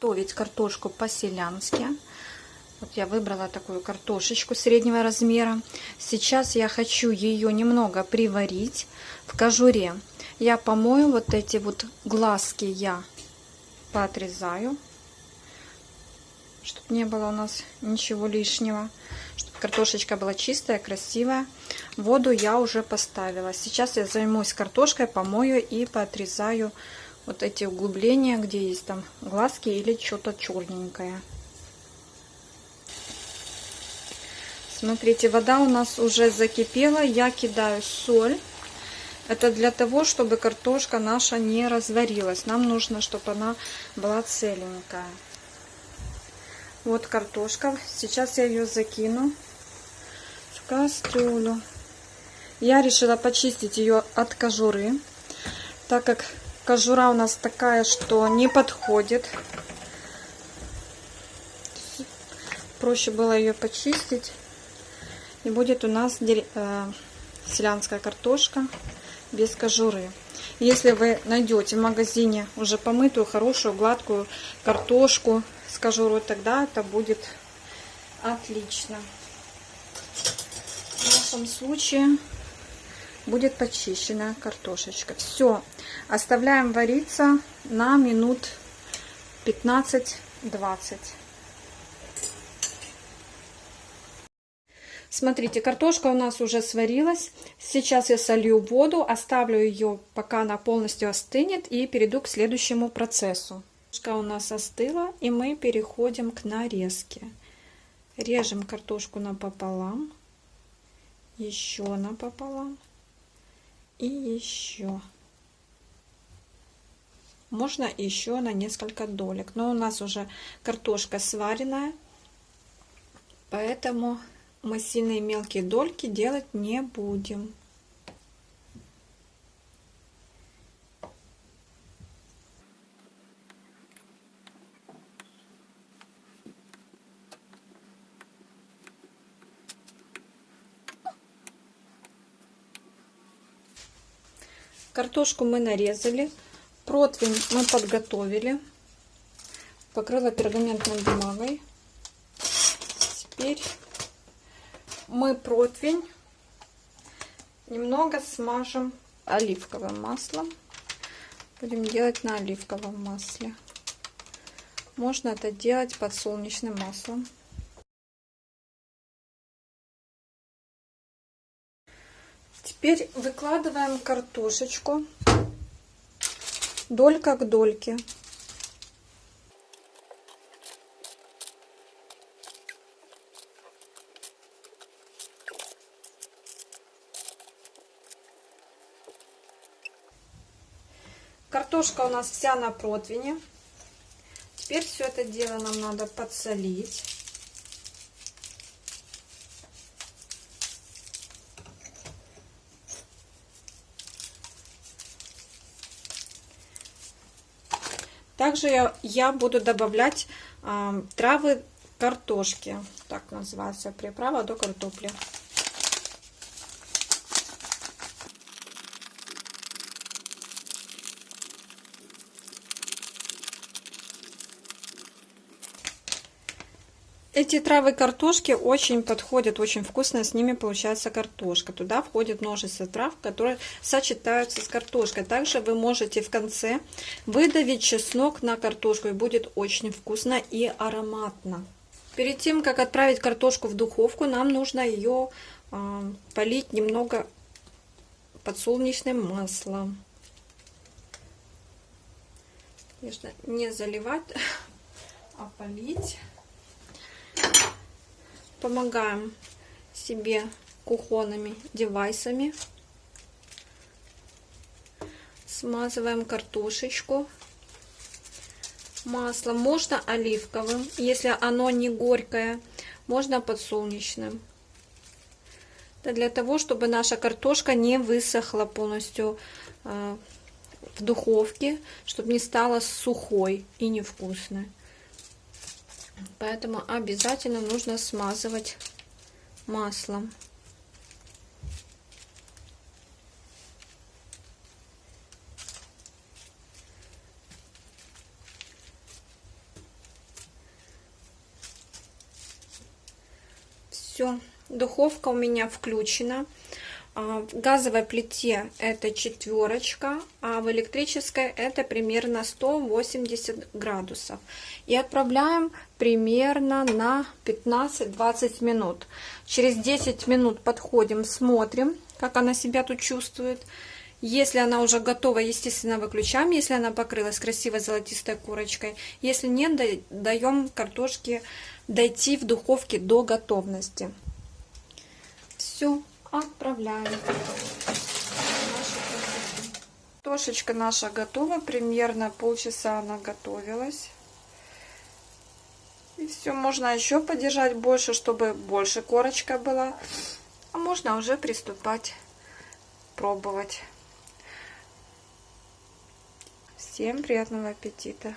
Готовить картошку по-селянски. Вот я выбрала такую картошечку среднего размера. Сейчас я хочу ее немного приварить в кожуре. Я помою вот эти вот глазки, я поотрезаю, чтобы не было у нас ничего лишнего, чтобы картошечка была чистая, красивая. Воду я уже поставила. Сейчас я займусь картошкой, помою и поотрезаю вот эти углубления, где есть там глазки или что-то черненькое. Смотрите, вода у нас уже закипела. Я кидаю соль. Это для того, чтобы картошка наша не разварилась. Нам нужно, чтобы она была целенькая. Вот картошка. Сейчас я ее закину в кастрюлю. Я решила почистить ее от кожуры, так как Кожура у нас такая, что не подходит. Проще было ее почистить. И будет у нас э, селянская картошка без кожуры. Если вы найдете в магазине уже помытую, хорошую, гладкую картошку с кожурой, тогда это будет отлично. В нашем случае будет почищенная картошечка. Все, оставляем вариться на минут 15-20. Смотрите, картошка у нас уже сварилась. Сейчас я солью воду, оставлю ее, пока она полностью остынет, и перейду к следующему процессу. Картошка у нас остыла, и мы переходим к нарезке. Режем картошку напополам, еще напополам и еще. Можно еще на несколько долек. Но у нас уже картошка сваренная, поэтому мы сильные мелкие дольки делать не будем. Картошку мы нарезали. Противень мы подготовили. Покрыла пергаментной бумагой. Теперь мы противень немного смажем оливковым маслом. Будем делать на оливковом масле. Можно это делать подсолнечным маслом. Теперь выкладываем картошечку долька к дольке. Картошка у нас вся на противне. Теперь все это дело нам надо подсолить. Также я, я буду добавлять э, травы картошки. Так называется приправа до картопли. Эти травы картошки очень подходят, очень вкусно, с ними получается картошка. Туда входит множество трав, которые сочетаются с картошкой. Также вы можете в конце выдавить чеснок на картошку, и будет очень вкусно и ароматно. Перед тем, как отправить картошку в духовку, нам нужно ее э, полить немного подсолнечным маслом. Конечно, не заливать, а полить помогаем себе кухонными девайсами. Смазываем картошечку маслом. Можно оливковым, если оно не горькое. Можно подсолнечным. Это для того, чтобы наша картошка не высохла полностью э, в духовке, чтобы не стала сухой и невкусной. Поэтому обязательно нужно смазывать маслом. Все, духовка у меня включена. А, в газовой плите это четверочка, а в электрической это примерно 180 градусов. И отправляем примерно на 15-20 минут. Через 10 минут подходим, смотрим, как она себя тут чувствует. Если она уже готова, естественно, выключаем, если она покрылась красивой золотистой корочкой. Если нет, даем картошке дойти в духовке до готовности. Все, отправляем. Картошечка наша готова, примерно полчаса она готовилась. И все, можно еще подержать больше, чтобы больше корочка была. А можно уже приступать пробовать. Всем приятного аппетита!